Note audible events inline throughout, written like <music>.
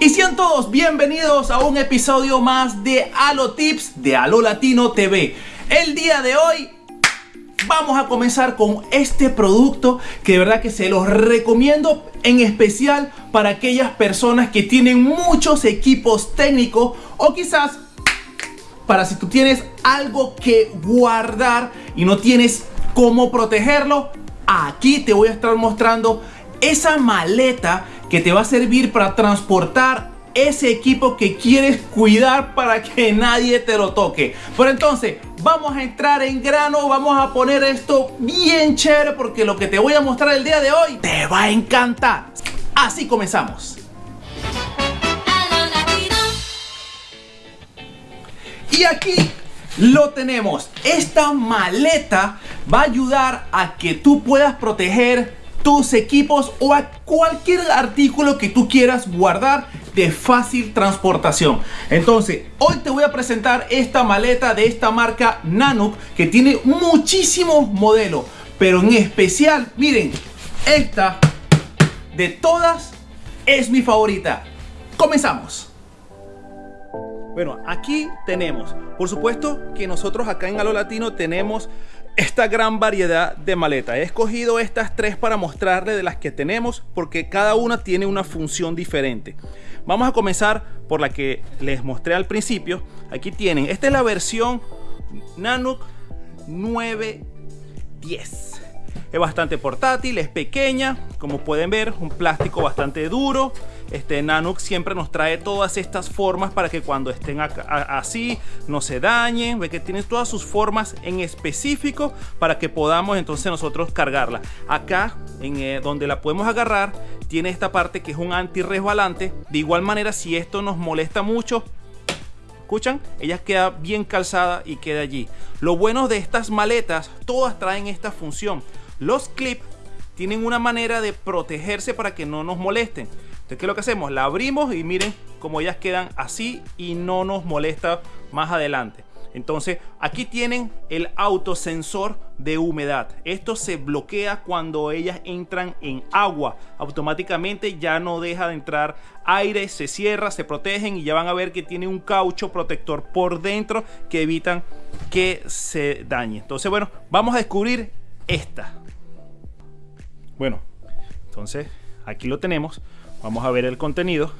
Y sean todos bienvenidos a un episodio más de Halo Tips de Halo Latino TV. El día de hoy vamos a comenzar con este producto que de verdad que se los recomiendo en especial para aquellas personas que tienen muchos equipos técnicos o quizás para si tú tienes algo que guardar y no tienes cómo protegerlo, aquí te voy a estar mostrando esa maleta que te va a servir para transportar ese equipo que quieres cuidar para que nadie te lo toque. Pero entonces, vamos a entrar en grano, vamos a poner esto bien chévere porque lo que te voy a mostrar el día de hoy te va a encantar. Así comenzamos. Y aquí lo tenemos. Esta maleta va a ayudar a que tú puedas proteger tus equipos o a cualquier artículo que tú quieras guardar de fácil transportación. Entonces, hoy te voy a presentar esta maleta de esta marca Nanook que tiene muchísimos modelos, pero en especial, miren, esta de todas es mi favorita. Comenzamos. Bueno, aquí tenemos, por supuesto que nosotros acá en Halo Latino tenemos esta gran variedad de maletas. He escogido estas tres para mostrarles de las que tenemos porque cada una tiene una función diferente. Vamos a comenzar por la que les mostré al principio. Aquí tienen, esta es la versión Nanook 910. Es bastante portátil, es pequeña, como pueden ver, un plástico bastante duro. Este Nanook siempre nos trae todas estas formas para que cuando estén así no se dañen. Ve que tiene todas sus formas en específico para que podamos entonces nosotros cargarla. Acá, en eh, donde la podemos agarrar, tiene esta parte que es un anti-resbalante. De igual manera, si esto nos molesta mucho, ¿Escuchan? Ella queda bien calzada y queda allí. Lo bueno de estas maletas, todas traen esta función. Los clips tienen una manera de protegerse para que no nos molesten. Entonces, ¿qué es lo que hacemos? La abrimos y miren cómo ellas quedan así y no nos molesta más adelante. Entonces, aquí tienen el autosensor de humedad. Esto se bloquea cuando ellas entran en agua. Automáticamente ya no deja de entrar aire, se cierra, se protegen y ya van a ver que tiene un caucho protector por dentro que evitan que se dañe. Entonces, bueno, vamos a descubrir esta. Bueno, entonces aquí lo tenemos. Vamos a ver el contenido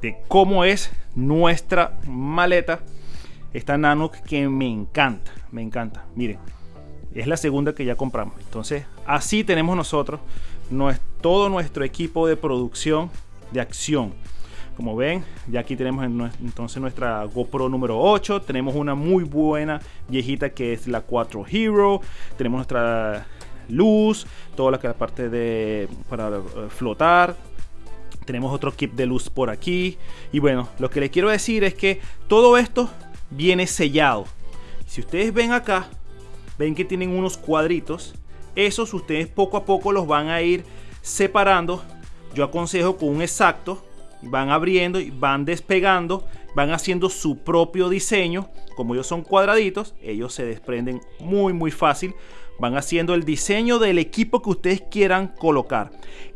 de cómo es nuestra maleta. Esta Nano que me encanta, me encanta. Miren, es la segunda que ya compramos. Entonces, así tenemos nosotros todo nuestro equipo de producción de acción. Como ven, ya aquí tenemos entonces nuestra GoPro número 8. Tenemos una muy buena viejita que es la 4 Hero. Tenemos nuestra luz, toda la, parte de para eh, flotar. Tenemos otro kit de luz por aquí. Y bueno, lo que les quiero decir es que todo esto viene sellado. Si ustedes ven acá, ven que tienen unos cuadritos. Esos ustedes poco a poco los van a ir separando. Yo aconsejo con un exacto. Van abriendo y van despegando. Van haciendo su propio diseño. Como ellos son cuadraditos, ellos se desprenden muy muy fácil van haciendo el diseño del equipo que ustedes quieran colocar.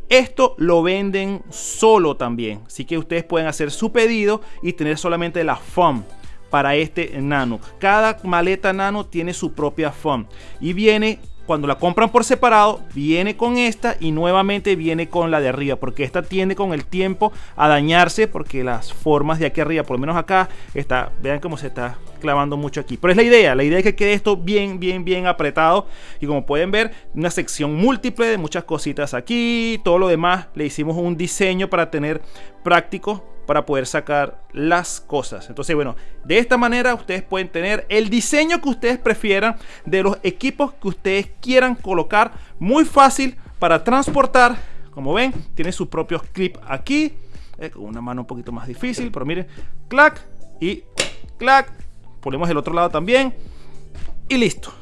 Esto lo venden solo también, así que ustedes pueden hacer su pedido y tener solamente la FOM para este nano. Cada maleta nano tiene su propia FOM y viene cuando la compran por separado, viene con esta y nuevamente viene con la de arriba, porque esta tiende con el tiempo a dañarse, porque las formas de aquí arriba, por lo menos acá, está, vean cómo se está clavando mucho aquí. Pero es la idea, la idea es que quede esto bien, bien, bien apretado. Y como pueden ver, una sección múltiple de muchas cositas aquí, todo lo demás le hicimos un diseño para tener práctico para poder sacar las cosas. Entonces, bueno, de esta manera ustedes pueden tener el diseño que ustedes prefieran de los equipos que ustedes quieran colocar. Muy fácil para transportar. Como ven, tiene sus propios clips aquí. Eh, con una mano un poquito más difícil, pero miren, clac y clac. Ponemos el otro lado también. Y listo.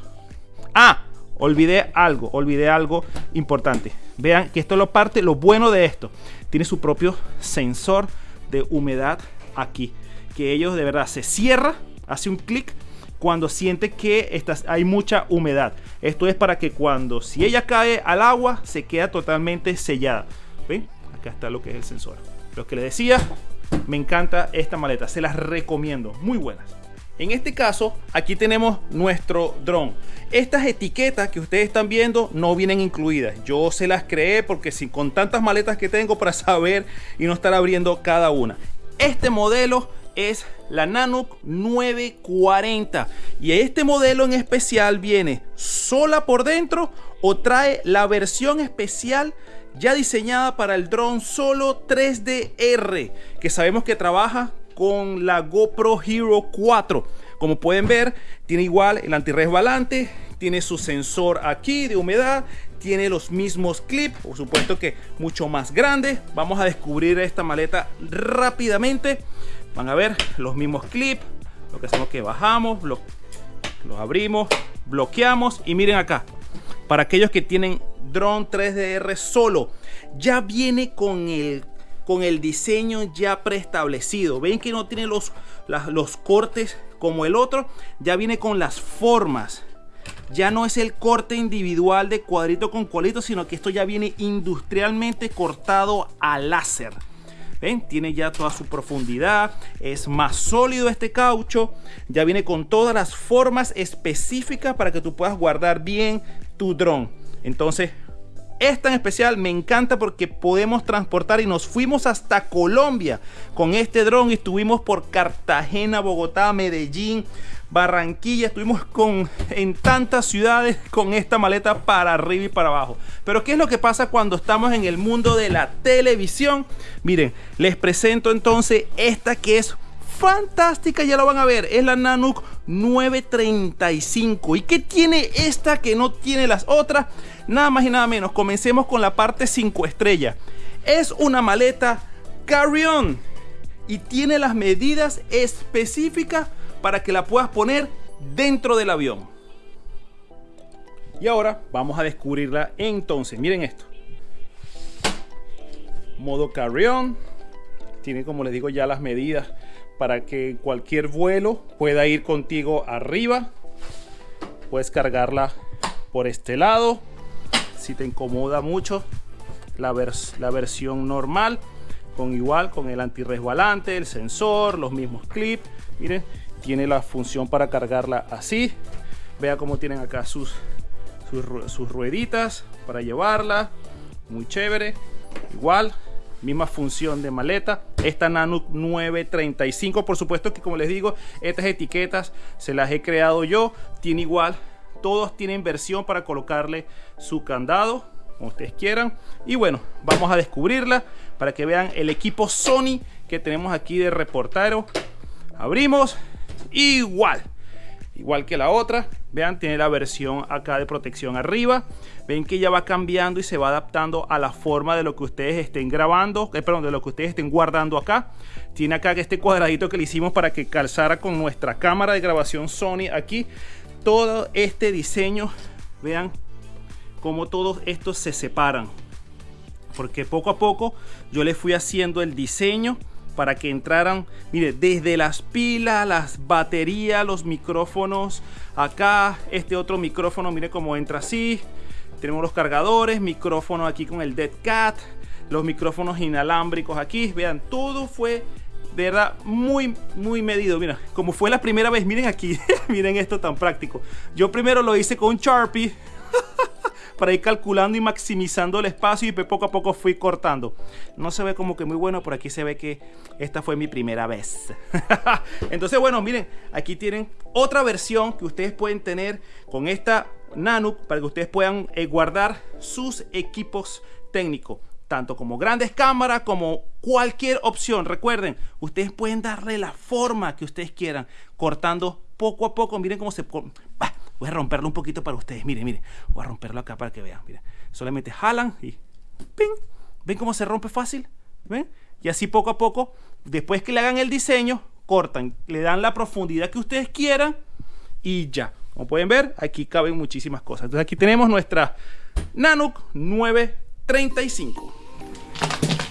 Ah, olvidé algo, olvidé algo importante. Vean que esto es lo parte, lo bueno de esto. Tiene su propio sensor de humedad aquí. Que ellos de verdad se cierra, hace un clic cuando siente que hay mucha humedad. Esto es para que cuando si ella cae al agua se queda totalmente sellada. ¿Ven? Acá está lo que es el sensor. Lo que les decía, me encanta esta maleta, se las recomiendo, muy buenas. En este caso, aquí tenemos nuestro dron. Estas etiquetas que ustedes están viendo no vienen incluidas. Yo se las creé porque sin, con tantas maletas que tengo para <laughs> saber y no estar abriendo cada una. Este modelo es la Nanook 940 y este modelo en especial viene sola por dentro o trae la versión especial ya diseñada para el dron solo 3DR que sabemos que trabaja con la GoPro Hero 4 como pueden ver tiene igual el antirresbalante tiene su sensor aquí de humedad tiene los mismos clips por supuesto que mucho más grande. Vamos a descubrir esta maleta rápidamente. Van a ver los mismos clips lo que hacemos que bajamos los abrimos bloqueamos. Y miren acá para aquellos que tienen drone 3DR solo ya viene con el con el diseño ya preestablecido ven que no tiene los, los cortes como el otro ya viene con las formas ya no es el corte individual de cuadrito con cuadrito sino que esto ya viene industrialmente cortado a láser ¿Ven? Tiene ya toda su profundidad, es más sólido este caucho, ya viene con todas las formas específicas para que tú puedas guardar bien tu dron. Entonces, esta en especial me encanta porque podemos transportar y nos fuimos hasta Colombia con este dron y estuvimos por Cartagena, Bogotá, Medellín, Barranquilla, estuvimos con, en tantas ciudades con esta maleta para arriba y para abajo. Pero ¿qué es lo que pasa cuando estamos en el mundo de la televisión? Miren, les presento entonces esta que es fantástica, ya lo van a ver, es la Nanook 935. ¿Y qué tiene esta que no tiene las otras? Nada más y nada menos, comencemos con la parte 5 estrellas. Es una maleta carry-on y tiene las medidas específicas para que la puedas poner dentro del avión. Y ahora vamos a descubrirla entonces. Miren esto. Modo carry-on. Tiene como les digo ya las medidas para que cualquier vuelo pueda ir contigo arriba. Puedes cargarla por este lado. Si te incomoda mucho la, la versión normal. Con igual, con el antirresbalante, el sensor, los mismos clips. Miren, tiene la función para cargarla así vea cómo tienen acá sus, sus, rueditas para llevarla muy chévere igual misma función de maleta. Esta Nano 935 por supuesto que como les digo estas etiquetas se las he creado yo. Tiene igual todos tienen versión para colocarle su candado como ustedes quieran. Y bueno vamos a descubrirla para que vean el equipo Sony que tenemos aquí de reportero. Abrimos igual igual que la otra vean tiene la versión acá de protección arriba. Ven que ya va cambiando y se va adaptando a la forma de lo que ustedes estén grabando eh, perdón de lo que ustedes estén guardando acá. Tiene acá este cuadradito que le hicimos para que calzara con nuestra cámara de grabación Sony aquí. Todo este diseño vean cómo todos estos se separan. Porque poco a poco yo le fui haciendo el diseño para que entraran, mire, desde las pilas, las baterías, los micrófonos, acá este otro micrófono, mire cómo entra así, tenemos los cargadores, micrófono aquí con el Dead Cat, los micrófonos inalámbricos aquí, vean, todo fue de verdad muy muy medido. Mira como fue la primera vez miren aquí <laughs> miren esto tan práctico. Yo primero lo hice con Sharpie para ir calculando y maximizando el espacio y poco a poco fui cortando. No se ve como que muy bueno, por aquí se ve que esta fue mi primera vez. <laughs> Entonces, bueno, miren, aquí tienen otra versión que ustedes pueden tener con esta Nano para que ustedes puedan eh, guardar sus equipos técnicos tanto como grandes cámaras como cualquier opción. Recuerden, ustedes pueden darle la forma que ustedes quieran, cortando poco a poco. Miren cómo se... Voy a romperlo un poquito para ustedes. Miren, miren. Voy a romperlo acá para que vean. Miren. Solamente jalan y ¡ping! ¿Ven cómo se rompe fácil? ¿Ven? Y así poco a poco, después que le hagan el diseño, cortan, le dan la profundidad que ustedes quieran y ya. Como pueden ver, aquí caben muchísimas cosas. Entonces aquí tenemos nuestra Nanook 935.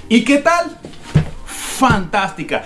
¿Y qué tal? Fantástica.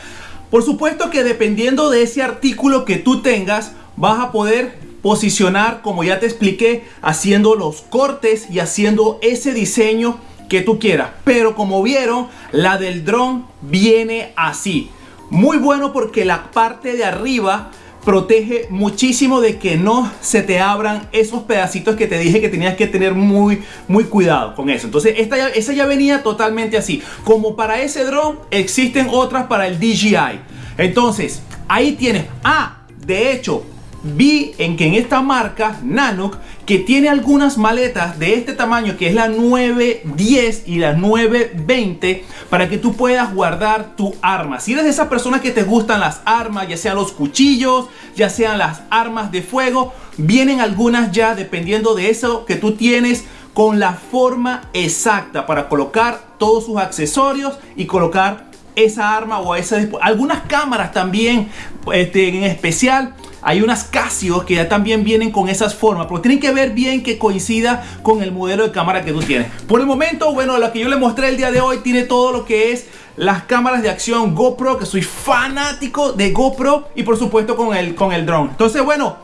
Por supuesto que dependiendo de ese artículo que tú tengas, vas a poder posicionar, como ya te expliqué, haciendo los cortes y haciendo ese diseño que tú quieras. Pero como vieron, la del dron viene así. Muy bueno porque la parte de arriba protege muchísimo de que no se te abran esos pedacitos que te dije que tenías que tener muy muy cuidado con eso entonces esta ya, esa ya venía totalmente así como para ese dron existen otras para el DJI entonces ahí tienes ah de hecho vi en que en esta marca Nanook que tiene algunas maletas de este tamaño que es la 910 y la 920 para que tú puedas guardar tu arma. Si eres de esas personas que te gustan las armas, ya sean los cuchillos, ya sean las armas de fuego, vienen algunas ya dependiendo de eso que tú tienes con la forma exacta para colocar todos sus accesorios y colocar esa arma o esa algunas cámaras también este, en especial hay unas Casio que ya también vienen con esas formas, pero tienen que ver bien que coincida con el modelo de cámara que tú tienes. Por el momento, bueno, lo que yo le mostré el día de hoy tiene todo lo que es las cámaras de acción GoPro, que soy fanático de GoPro y por supuesto con el, con el drone. Entonces, bueno,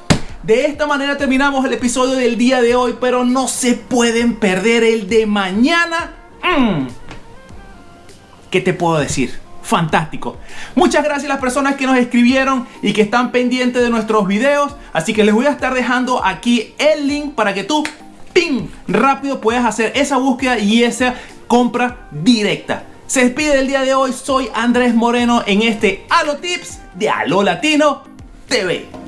de esta manera terminamos el episodio del día de hoy, pero no se pueden perder el de mañana. Mm. ¿Qué te puedo decir? Fantástico. Muchas gracias a las personas que nos escribieron y que están pendientes de nuestros videos. Así que les voy a estar dejando aquí el link para que tú, ¡ping! rápido puedas hacer esa búsqueda y esa compra directa. Se despide del día de hoy. Soy Andrés Moreno en este Halo Tips de Halo Latino TV.